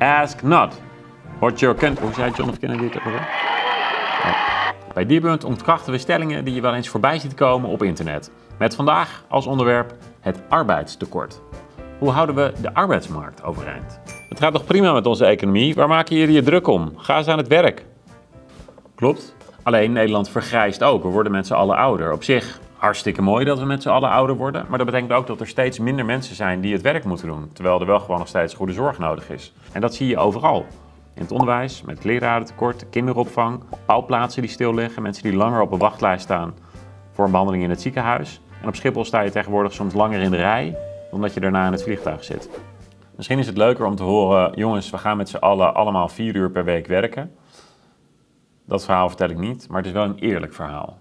Ask not what your country... Hoe zei John F. Kennedy het ook. Bij Diebunt ontkrachten we stellingen die je wel eens voorbij ziet komen op internet. Met vandaag als onderwerp het arbeidstekort. Hoe houden we de arbeidsmarkt overeind? Het gaat toch prima met onze economie? Waar maken jullie je druk om? Ga eens aan het werk. Klopt. Alleen Nederland vergrijst ook. We worden met z'n allen ouder. Op zich hartstikke mooi dat we met z'n allen ouder worden. Maar dat betekent ook dat er steeds minder mensen zijn die het werk moeten doen. Terwijl er wel gewoon nog steeds goede zorg nodig is. En dat zie je overal. In het onderwijs, met lerarentekort, kinderopvang, bouwplaatsen die stil liggen, mensen die langer op een wachtlijst staan voor een behandeling in het ziekenhuis. En op Schiphol sta je tegenwoordig soms langer in de rij dan dat je daarna in het vliegtuig zit. Misschien is het leuker om te horen, jongens, we gaan met z'n allen allemaal vier uur per week werken. Dat verhaal vertel ik niet, maar het is wel een eerlijk verhaal.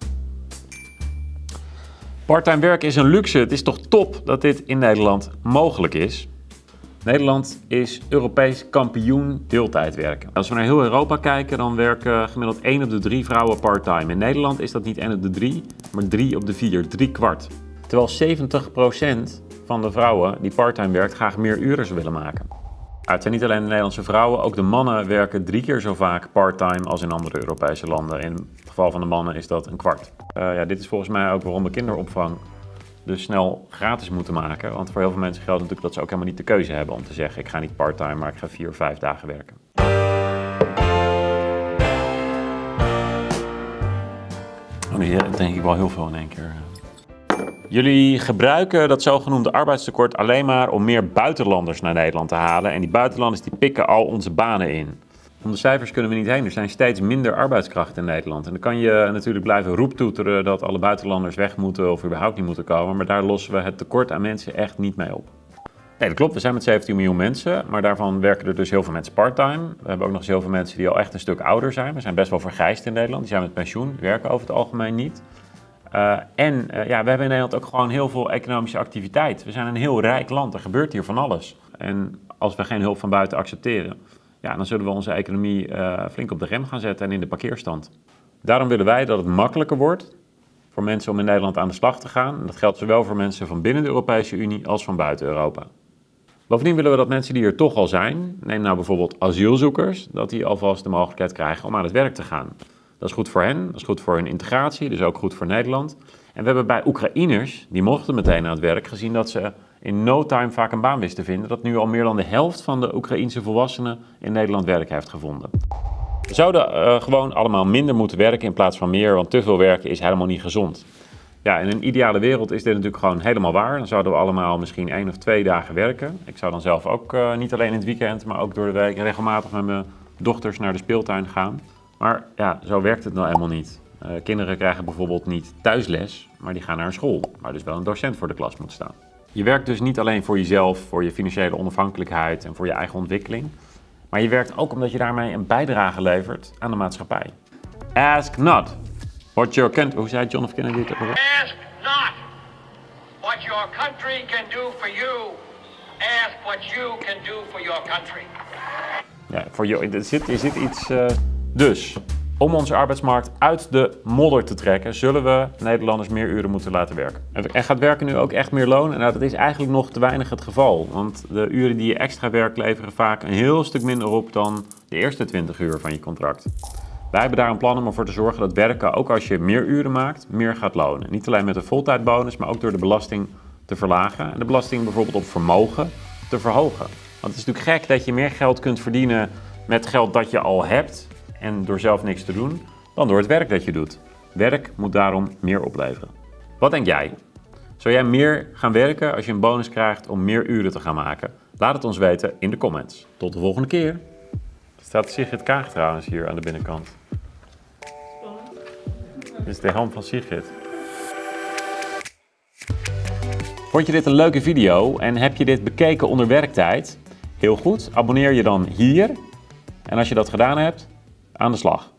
Parttime werk is een luxe. Het is toch top dat dit in Nederland mogelijk is. Nederland is Europees kampioen deeltijd werken. Als we naar heel Europa kijken, dan werken gemiddeld 1 op de 3 vrouwen parttime. In Nederland is dat niet 1 op de 3, maar 3 op de 4, 3 kwart. Terwijl 70% van de vrouwen die parttime werkt graag meer uren willen maken. Het zijn niet alleen de Nederlandse vrouwen, ook de mannen werken drie keer zo vaak parttime als in andere Europese landen. In het geval van de mannen is dat een kwart. Uh, ja, dit is volgens mij ook waarom we kinderopvang dus snel gratis moeten maken. Want voor heel veel mensen geldt natuurlijk dat ze ook helemaal niet de keuze hebben om te zeggen ik ga niet parttime, maar ik ga vier of vijf dagen werken. Oh, hier denk ik wel heel veel in één keer. Jullie gebruiken dat zogenoemde arbeidstekort alleen maar om meer buitenlanders naar Nederland te halen. En die buitenlanders die pikken al onze banen in. Om de cijfers kunnen we niet heen. Er zijn steeds minder arbeidskrachten in Nederland. En dan kan je natuurlijk blijven roeptoeteren dat alle buitenlanders weg moeten of überhaupt niet moeten komen. Maar daar lossen we het tekort aan mensen echt niet mee op. Nee, dat klopt. We zijn met 17 miljoen mensen, maar daarvan werken er dus heel veel mensen parttime. We hebben ook nog eens heel veel mensen die al echt een stuk ouder zijn. We zijn best wel vergrijsd in Nederland. Die zijn met pensioen, werken over het algemeen niet. Uh, en uh, ja, we hebben in Nederland ook gewoon heel veel economische activiteit. We zijn een heel rijk land, er gebeurt hier van alles. En als we geen hulp van buiten accepteren, ja, dan zullen we onze economie uh, flink op de rem gaan zetten en in de parkeerstand. Daarom willen wij dat het makkelijker wordt voor mensen om in Nederland aan de slag te gaan. Dat geldt zowel voor mensen van binnen de Europese Unie als van buiten Europa. Bovendien willen we dat mensen die er toch al zijn, neem nou bijvoorbeeld asielzoekers, dat die alvast de mogelijkheid krijgen om aan het werk te gaan. Dat is goed voor hen, dat is goed voor hun integratie, dus ook goed voor Nederland. En we hebben bij Oekraïners, die mochten meteen aan het werk, gezien dat ze in no time vaak een baan wisten te vinden, dat nu al meer dan de helft van de Oekraïense volwassenen in Nederland werk heeft gevonden. We zouden uh, gewoon allemaal minder moeten werken in plaats van meer, want te veel werken is helemaal niet gezond. Ja, in een ideale wereld is dit natuurlijk gewoon helemaal waar. Dan zouden we allemaal misschien één of twee dagen werken. Ik zou dan zelf ook uh, niet alleen in het weekend, maar ook door de week regelmatig met mijn dochters naar de speeltuin gaan. Maar ja, zo werkt het nou helemaal niet. Uh, kinderen krijgen bijvoorbeeld niet thuisles, maar die gaan naar een school, waar dus wel een docent voor de klas moet staan. Je werkt dus niet alleen voor jezelf, voor je financiële onafhankelijkheid en voor je eigen ontwikkeling, maar je werkt ook omdat je daarmee een bijdrage levert aan de maatschappij. Ask not what your country... Hoe zei John F. Kennedy het Ask not what your country can do for you. Ask what you can do for your country. Ja, voor jou, er, zit, er zit iets... Uh, dus, om onze arbeidsmarkt uit de modder te trekken, zullen we Nederlanders meer uren moeten laten werken. En gaat werken nu ook echt meer loon? Nou, dat is eigenlijk nog te weinig het geval. Want de uren die je extra werkt leveren vaak een heel stuk minder op dan de eerste 20 uur van je contract. Wij hebben daar een plan om ervoor te zorgen dat werken, ook als je meer uren maakt, meer gaat lonen. Niet alleen met een voltijdbonus, maar ook door de belasting te verlagen. En de belasting bijvoorbeeld op vermogen te verhogen. Want het is natuurlijk gek dat je meer geld kunt verdienen met geld dat je al hebt en door zelf niks te doen, dan door het werk dat je doet. Werk moet daarom meer opleveren. Wat denk jij? Zou jij meer gaan werken als je een bonus krijgt om meer uren te gaan maken? Laat het ons weten in de comments. Tot de volgende keer. Er staat Sigrid Kaag trouwens hier aan de binnenkant. Dit is de helm van Sigrid. Vond je dit een leuke video en heb je dit bekeken onder werktijd? Heel goed, abonneer je dan hier. En als je dat gedaan hebt, aan de slag.